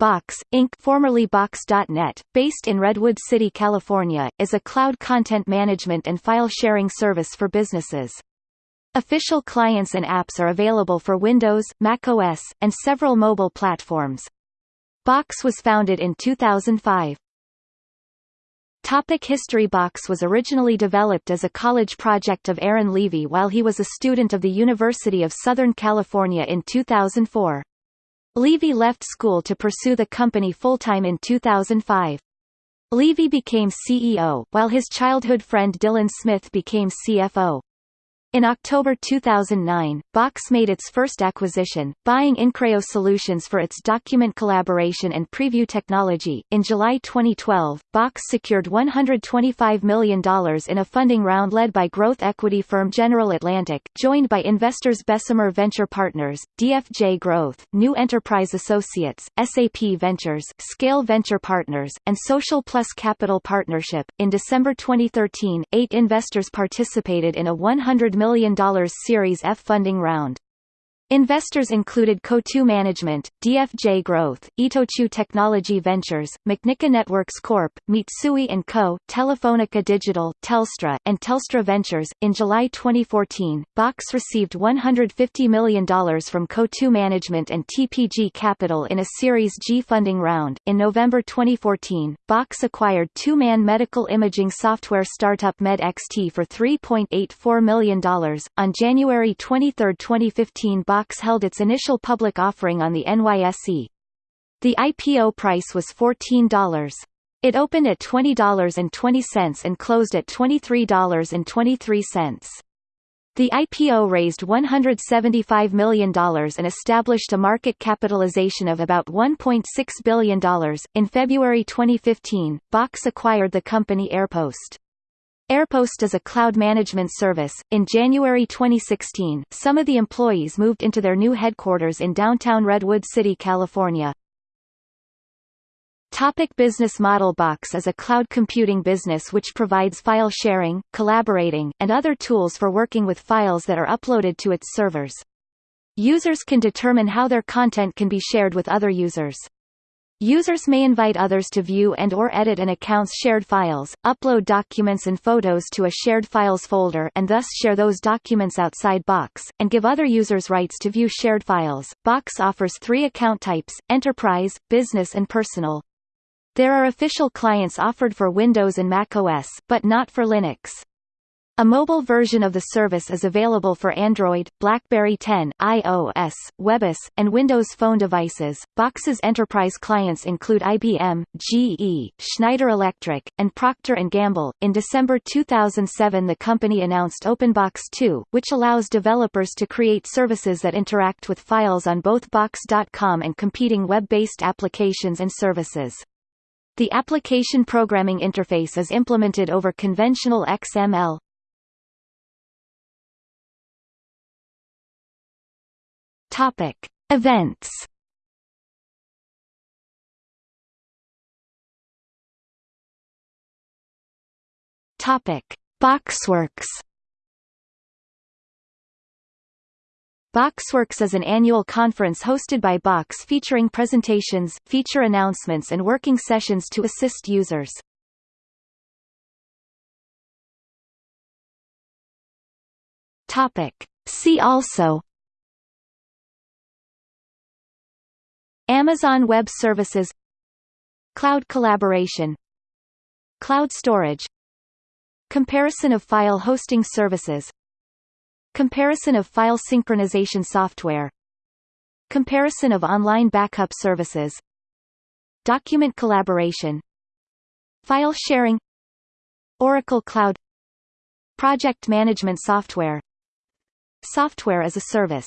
Box, Inc. formerly Box.net, based in Redwood City, California, is a cloud content management and file sharing service for businesses. Official clients and apps are available for Windows, macOS, and several mobile platforms. Box was founded in 2005. Topic History Box was originally developed as a college project of Aaron Levie while he was a student of the University of Southern California in 2004. Levie left school to pursue the company full-time in 2005. Levie became CEO, while his childhood friend Dylan Smith became CFO. In October 2009, Box made its first acquisition, buying Increo Solutions for its document collaboration and preview technology. In July 2012, Box secured $125 million in a funding round led by growth equity firm General Atlantic, joined by investors Bessemer Venture Partners, DFJ Growth, New Enterprise Associates, SAP Ventures, Scale Venture Partners, and Social Plus Capital Partnership. In December 2013, eight investors participated in a 100 million Series F funding round. Investors included Coatue Management, DFJ Growth, Itochu Technology Ventures, Macnica Networks Corp., Mitsui & Co., Telefonica Digital, Telstra, and Telstra Ventures. In July 2014, Box received $150 million from Coatue Management and TPG Capital in a Series G funding round. In November 2014, Box acquired two-man medical imaging software startup MedXT for $3.84 million. On January 23, 2015, Box Box held its initial public offering on the NYSE. The IPO price was $14. It opened at $20.20 and closed at $23.23. The IPO raised $175 million and established a market capitalization of about $1.6 billion. In February 2015, Box acquired the company AirPost. AirPost is a cloud management service. In January 2016, some of the employees moved into their new headquarters in downtown Redwood City, California. Topic business model Box is a cloud computing business which provides file sharing, collaborating, and other tools for working with files that are uploaded to its servers. Users can determine how their content can be shared with other users. Users may invite others to view and or edit an account's shared files, upload documents and photos to a shared files folder and thus share those documents outside Box, and give other users rights to view shared files. Box offers three account types, enterprise, business and personal. There are official clients offered for Windows and Mac OS, but not for Linux. A mobile version of the service is available for Android, BlackBerry 10, iOS, WebOS, and Windows Phone devices. Box's enterprise clients include IBM, GE, Schneider Electric, and Procter & Gamble. In December 2007, the company announced OpenBox 2, which allows developers to create services that interact with files on both Box.com and competing web-based applications and services. The application programming interface is implemented over conventional XML, Topic: Events. Topic: Boxworks. Boxworks is an annual conference hosted by Box featuring presentations, feature announcements and working sessions to assist users. Topic. See also Amazon Web Services Cloud collaboration Cloud storage Comparison of file hosting services Comparison of file synchronization software Comparison of online backup services Document collaboration File sharing Oracle Cloud Project management software Software as a service